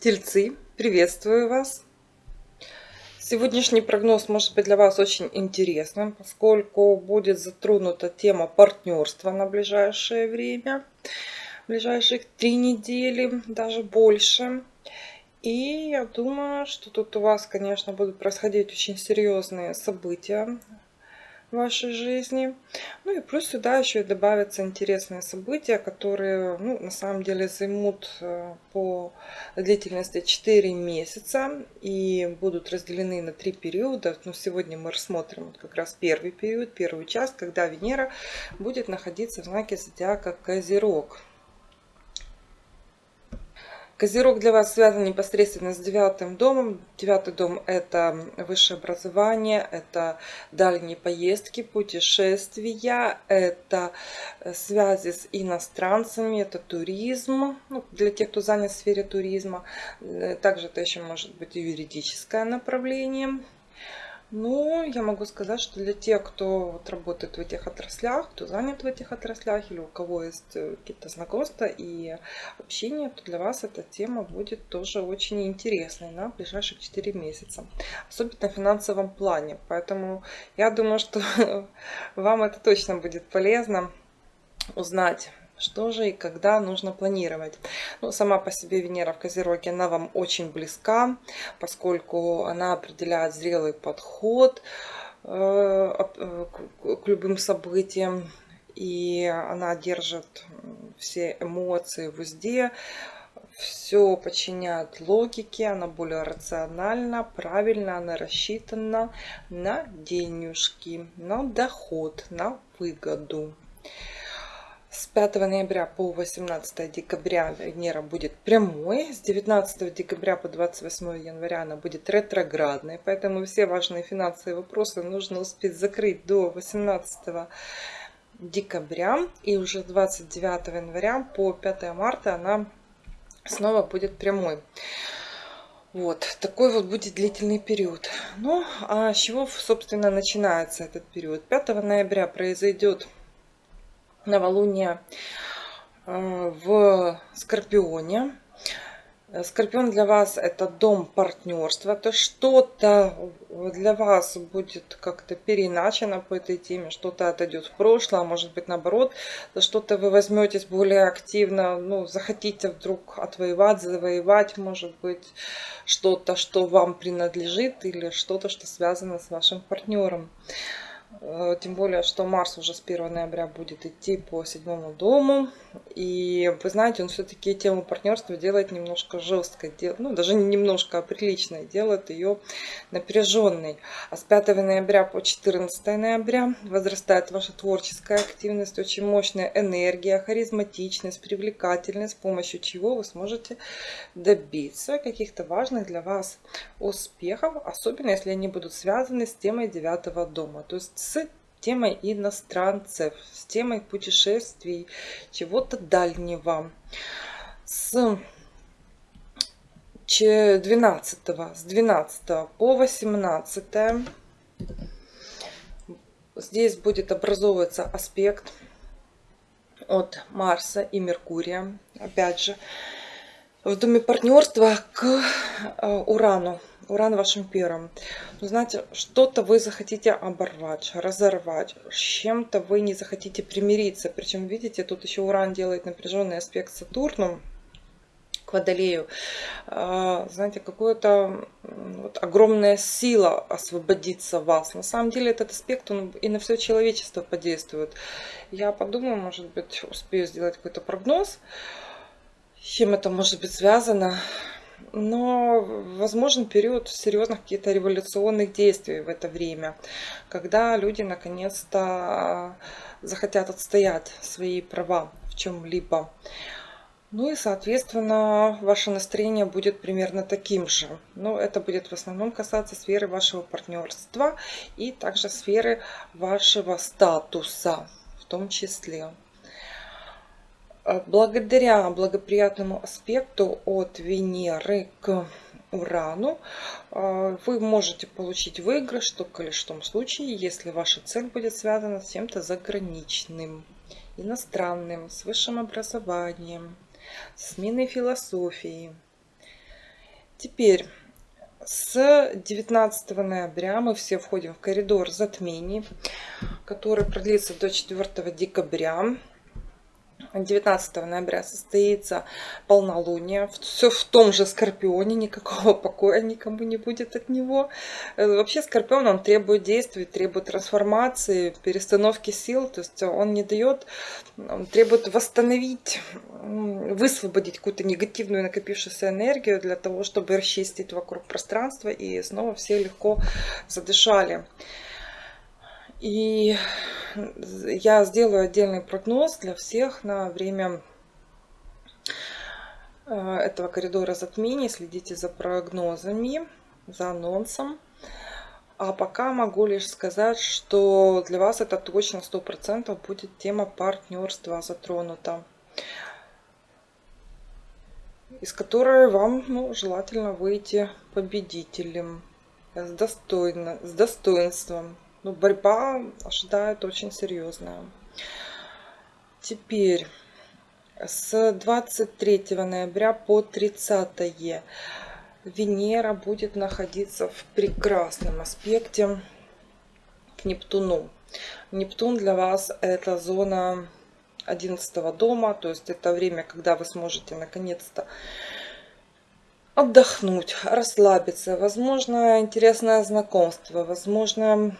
Тельцы, приветствую вас! Сегодняшний прогноз может быть для вас очень интересным, поскольку будет затронута тема партнерства на ближайшее время, ближайших три недели, даже больше. И я думаю, что тут у вас, конечно, будут происходить очень серьезные события в вашей жизни. Ну и плюс сюда еще и добавятся интересные события, которые ну, на самом деле займут э, по длительности 4 месяца и будут разделены на три периода. Но сегодня мы рассмотрим вот как раз первый период, первую часть, когда Венера будет находиться в знаке зодиака Козерог. Козерог для вас связан непосредственно с девятым домом. Девятый дом – это высшее образование, это дальние поездки, путешествия, это э, связи с иностранцами, это туризм, ну, для тех, кто занят в сфере туризма. Э, также это еще может быть и юридическое направление. Ну, я могу сказать, что для тех, кто вот работает в этих отраслях, кто занят в этих отраслях или у кого есть э, какие-то знакомства и общение, то для вас эта тема будет тоже очень интересной на ближайших 4 месяца. Особенно в финансовом плане. Поэтому я думаю, что вам это точно будет полезно узнать что же и когда нужно планировать? Ну, сама по себе Венера в Козероге, она вам очень близка, поскольку она определяет зрелый подход э, э, к любым событиям. И она держит все эмоции в узде, все подчиняет логике, она более рациональна, правильно, она рассчитана на денежки, на доход, на выгоду. С 5 ноября по 18 декабря Венера будет прямой. С 19 декабря по 28 января она будет ретроградной. Поэтому все важные финансовые вопросы нужно успеть закрыть до 18 декабря. И уже 29 января по 5 марта она снова будет прямой. Вот, такой вот будет длительный период. Ну, а с чего, собственно, начинается этот период? 5 ноября произойдет новолуние э, в Скорпионе. Скорпион для вас это дом партнерства, это что-то для вас будет как-то переиначено по этой теме, что-то отойдет в прошлое, а может быть наоборот, что-то вы возьметесь более активно, ну, захотите вдруг отвоевать, завоевать, может быть, что-то, что вам принадлежит или что-то, что связано с вашим партнером. Э, тем более, что Марс уже с 1 ноября будет идти по седьмому дому. И вы знаете, он все-таки тему партнерства делает немножко жесткой. Ну, даже не немножко, а приличной. Делает ее напряженной. А с 5 ноября по 14 ноября возрастает ваша творческая активность, очень мощная энергия, харизматичность, привлекательность, с помощью чего вы сможете добиться каких-то важных для вас успехов. Особенно, если они будут связаны с темой девятого дома. То есть с темой иностранцев, с темой путешествий, чего-то дальнего. С 12, с 12 по 18 здесь будет образовываться аспект от Марса и Меркурия. Опять же, в доме партнерства к э, Урану. Уран вашим первым. Ну, знаете, что-то вы захотите оборвать, разорвать, с чем-то вы не захотите примириться. Причем, видите, тут еще Уран делает напряженный аспект Сатурну к Водолею. А, знаете, какая-то вот, огромная сила освободиться вас. На самом деле этот аспект, он и на все человечество подействует. Я подумаю, может быть, успею сделать какой-то прогноз, с чем это может быть связано но возможен период серьезных каких-то революционных действий в это время, когда люди наконец-то захотят отстоять свои права в чем-либо. Ну и, соответственно, ваше настроение будет примерно таким же. Но это будет в основном касаться сферы вашего партнерства и также сферы вашего статуса в том числе. Э, благодаря благоприятному аспекту от Венеры к Урану, э, вы можете получить выигрыш только лишь в том случае, если ваша цель будет связана с чем-то заграничным, иностранным, с высшим образованием, с сменой философии. Теперь с 19 ноября мы все входим в коридор затмений, который продлится до 4 декабря. 19 ноября состоится полнолуние. Все в том же Скорпионе, никакого покоя никому не будет от него. Э, вообще Скорпион, он требует действий, требует трансформации, перестановки сил. То есть он не дает, он требует восстановить, высвободить какую-то негативную накопившуюся энергию для того, чтобы расчистить вокруг пространства и снова все легко задышали. И я сделаю отдельный прогноз для всех на время э, этого коридора затмений. Следите за прогнозами, за анонсом. А пока могу лишь сказать, что для вас это точно 100% будет тема партнерства затронута. Из которой вам ну, желательно выйти победителем с, достойно, с достоинством ну, борьба ожидает очень серьезная. Теперь с 23 ноября по 30 Венера будет находиться в прекрасном аспекте к Нептуну. Нептун для вас это зона 11 дома, то есть это время, когда вы сможете наконец-то отдохнуть, расслабиться, возможно, интересное знакомство, возможно,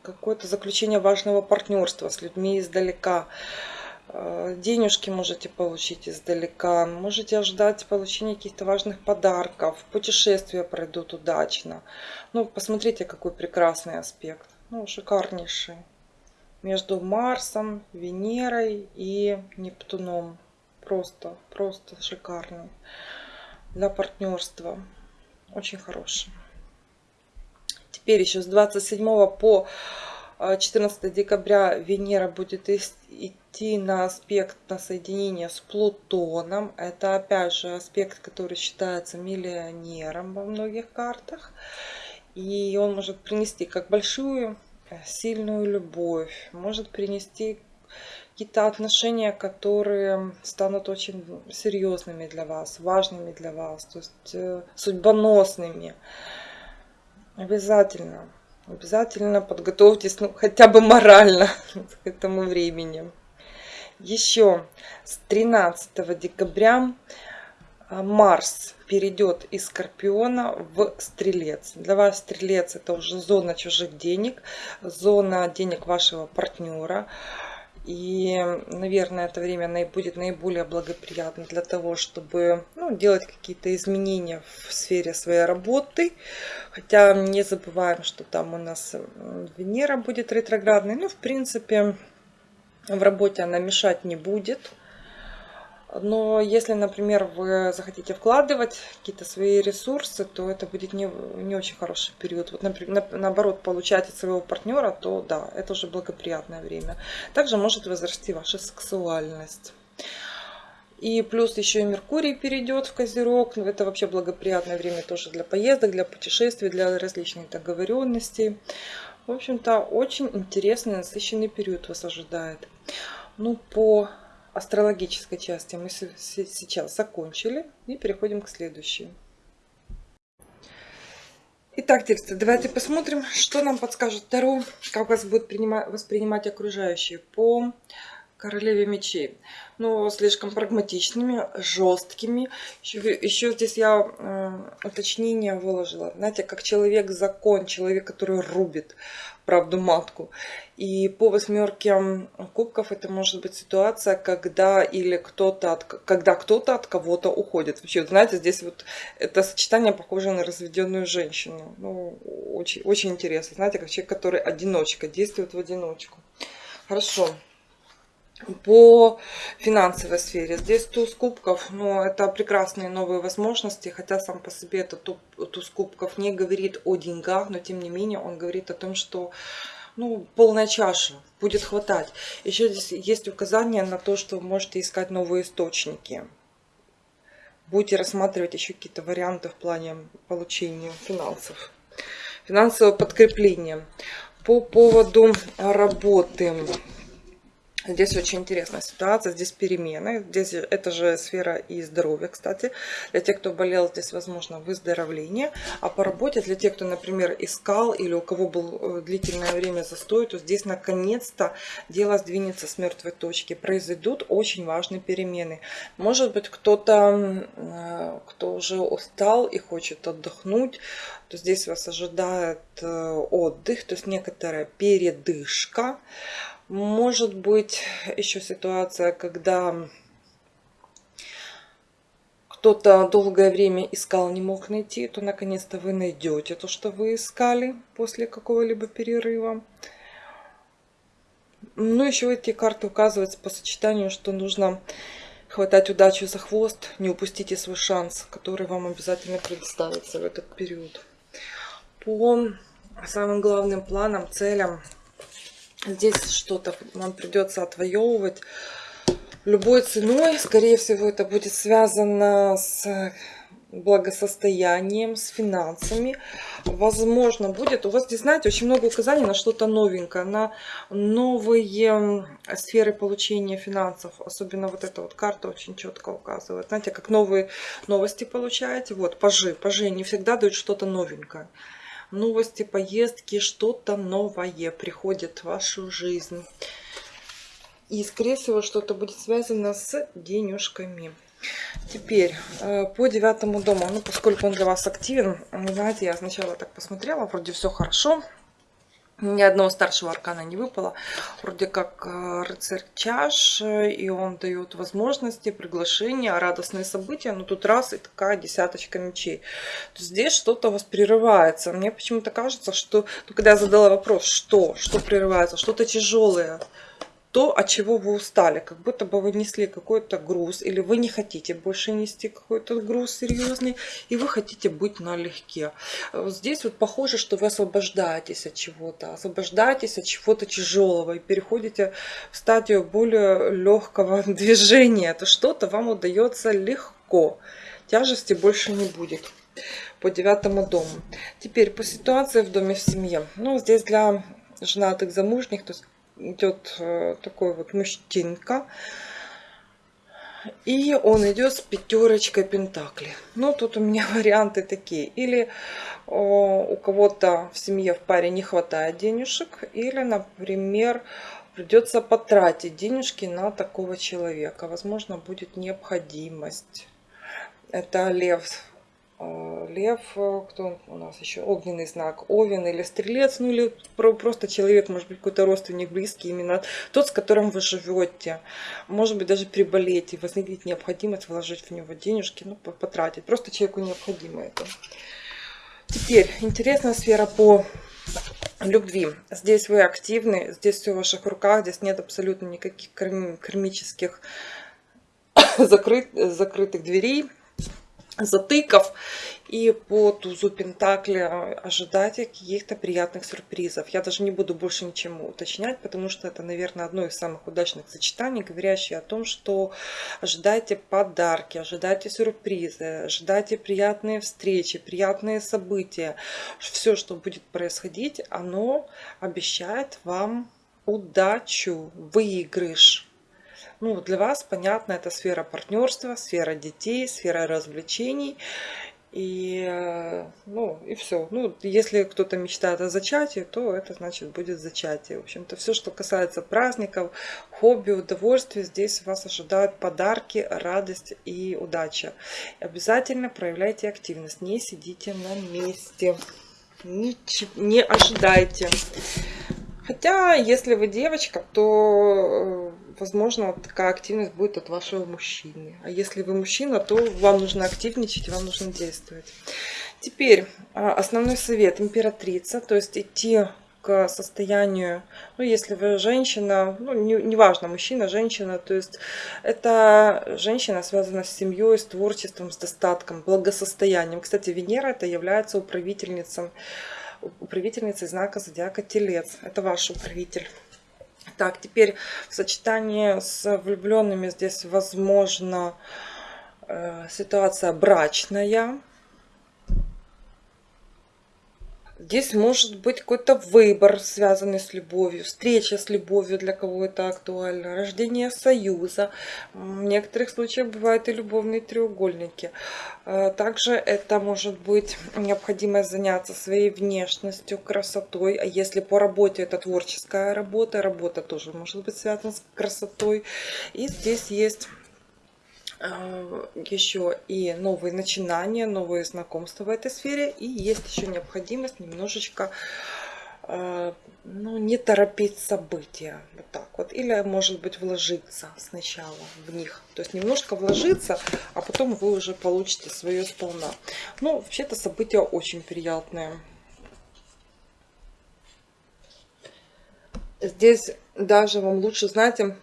какое-то заключение важного партнерства с людьми издалека. Э, денежки можете получить издалека, можете ожидать получения каких-то важных подарков, путешествия пройдут удачно. Ну, посмотрите, какой прекрасный аспект, ну, шикарнейший. Между Марсом, Венерой и Нептуном. Просто, просто шикарный для партнерства. Очень хороший. Теперь еще с 27 по 14 э, декабря Венера будет идти на аспект на соединение с Плутоном. Это опять же аспект, который считается миллионером во многих картах. И он может принести как большую э, сильную любовь, может принести какие-то отношения, которые станут очень серьезными для вас, важными для вас, то есть э, судьбоносными. Обязательно, обязательно подготовьтесь, ну, хотя бы морально к этому времени. Еще с 13 декабря э, Марс перейдет из Скорпиона в Стрелец. Для вас Стрелец это уже зона чужих денег, зона денег вашего партнера. И, наверное, это время будет наиболее благоприятно для того, чтобы ну, делать какие-то изменения в сфере своей работы. Хотя не забываем, что там у нас Венера будет ретроградной. Ну, в принципе, в работе она мешать не будет. Но если, например, вы захотите вкладывать какие-то свои ресурсы, то это будет не, не очень хороший период. Вот, например, на, наоборот, получать от своего партнера, то да, это уже благоприятное время. Также может возрасти ваша сексуальность. И плюс еще и Меркурий перейдет в Козерог. Ну, это вообще благоприятное время тоже для поездок, для путешествий, для различных договоренностей. В общем-то, очень интересный, насыщенный период вас ожидает. Ну, по астрологической части мы сейчас закончили и переходим к следующей. Итак, тексты, давайте посмотрим, что нам подскажет Таро, как вас будет воспринимать окружающие по королеве мечей. Но слишком прагматичными, жесткими. Еще, еще здесь я э, уточнение выложила. Знаете, как человек-закон, человек, который рубит правду матку. И по восьмерке кубков это может быть ситуация, когда или кто-то от, когда кто-то от кого-то уходит. Вообще, знаете, здесь вот это сочетание похоже на разведенную женщину. Ну, очень, очень интересно. Знаете, как человек, который одиночка, действует в одиночку. Хорошо по финансовой сфере. Здесь туз кубков, но это прекрасные новые возможности, хотя сам по себе этот туз кубков не говорит о деньгах, но тем не менее он говорит о том, что ну, полная чаша, будет хватать. Еще здесь есть указание на то, что вы можете искать новые источники. будете рассматривать еще какие-то варианты в плане получения финансов, финансового подкрепления. По поводу работы. Здесь очень интересная ситуация, здесь перемены, здесь это же сфера и здоровья, кстати. Для тех, кто болел, здесь возможно выздоровление. А по работе, для тех, кто, например, искал или у кого был э, длительное время застой, то здесь наконец-то дело сдвинется с мертвой точки. Произойдут очень важные перемены. Может быть, кто-то, э, кто уже устал и хочет отдохнуть, то здесь вас ожидает э, отдых, то есть некоторая передышка. Может быть еще ситуация, когда кто-то долгое время искал, не мог найти, то наконец-то вы найдете то, что вы искали после какого-либо перерыва. Ну, еще эти карты указываются по сочетанию, что нужно хватать удачу за хвост, не упустите свой шанс, который вам обязательно предоставится в этот период. По самым главным планам, целям Здесь что-то нам придется отвоевывать любой ценой. Скорее всего, это будет связано с благосостоянием, с финансами. Возможно, будет. У вас здесь, знаете, очень много указаний на что-то новенькое, на новые сферы получения финансов. Особенно вот эта вот карта очень четко указывает. Знаете, как новые новости получаете. Вот, пажи. Пажи не всегда дают что-то новенькое новости, поездки, что-то новое приходит в вашу жизнь. И, скорее всего, что-то будет связано с денежками. Теперь э, по девятому дому, ну, поскольку он для вас активен, знаете, я сначала так посмотрела, вроде все хорошо, ни одного старшего аркана не выпало. Вроде как э, рыцарь чаш, и он дает возможности, приглашения, радостные события. Но тут раз и такая десяточка мечей. То здесь что-то у вас прерывается. Мне почему-то кажется, что... Ну, когда я задала вопрос, что? Что прерывается? Что-то тяжелое то, от чего вы устали, как будто бы вы несли какой-то груз, или вы не хотите больше нести какой-то груз серьезный, и вы хотите быть налегке. Здесь вот похоже, что вы освобождаетесь от чего-то, освобождаетесь от чего-то тяжелого и переходите в стадию более легкого движения. То что-то вам удается легко, тяжести больше не будет по девятому дому. Теперь по ситуации в доме в семье. Ну, здесь для женатых замужних, то есть идет э, такой вот мужчинка. И он идет с пятерочкой пентакли. Ну, тут у меня варианты такие. Или у кого-то в семье, в паре не хватает денежек. Или, например, придется потратить денежки на такого человека. Возможно, будет необходимость. Это лев лев, э, кто у нас еще, огненный знак, овен или стрелец, ну или просто человек, может быть, какой-то родственник близкий, именно тот, с которым вы живете. Может быть, даже приболеть и возникнет необходимость вложить в него денежки, ну, потратить. Просто человеку необходимо это. Теперь, интересная сфера по любви. Здесь вы активны, здесь все в ваших руках, здесь нет абсолютно никаких кармических закрыт, закрытых дверей затыков. И по тузу Пентакли ожидайте каких-то приятных сюрпризов. Я даже не буду больше ничему уточнять, потому что это, наверное, одно из самых удачных сочетаний, говорящее о том, что ожидайте подарки, ожидайте сюрпризы, ожидайте приятные встречи, приятные события. Все, что будет происходить, оно обещает вам удачу, выигрыш ну, для вас, понятно, это сфера партнерства, сфера детей, сфера развлечений. И, э, ну, и все. Ну, если кто-то мечтает о зачатии, то это значит будет зачатие. В общем-то, все, что касается праздников, хобби, удовольствия, здесь вас ожидают подарки, радость и удача. Обязательно проявляйте активность, не сидите на месте, не, не ожидайте. Хотя, если вы девочка, то, э, возможно, такая активность будет от вашего мужчины. А если вы мужчина, то вам нужно активничать, вам нужно действовать. Теперь, а, основной совет. Императрица, то есть идти к состоянию, ну, если вы женщина, ну, неважно, не, мужчина, женщина, то есть это женщина связана с семьей, с творчеством, с достатком, благосостоянием. Кстати, Венера это является управительницей управительницей знака зодиака Телец. Это ваш управитель. Так, теперь в сочетании с влюбленными здесь возможно Э, ситуация брачная. Здесь может быть какой-то выбор, связанный с любовью, встреча с любовью для кого это актуально, рождение союза. В некоторых случаях бывают и любовные треугольники. Э, также это может быть необходимость заняться своей внешностью, красотой. А если по работе это творческая работа, работа тоже может быть связана с красотой. И здесь есть еще и новые начинания, новые знакомства в этой сфере. И есть еще необходимость немножечко э, ну, не торопить события. Вот так вот. Или, может быть, вложиться сначала в них. То есть немножко вложиться, а потом вы уже получите свое сполна. Ну, вообще-то события очень приятные. Здесь даже вам лучше, знаете,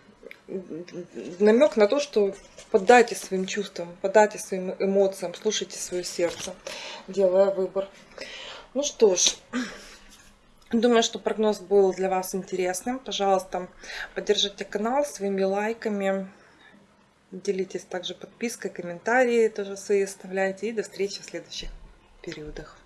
намек на то, что поддайте своим чувствам, поддайте своим эмоциям, слушайте свое сердце, делая выбор. Ну что ж, думаю, что прогноз был для вас интересным. Пожалуйста, поддержите канал своими лайками. Делитесь также подпиской, комментарии тоже свои оставляйте. И до встречи в следующих периодах.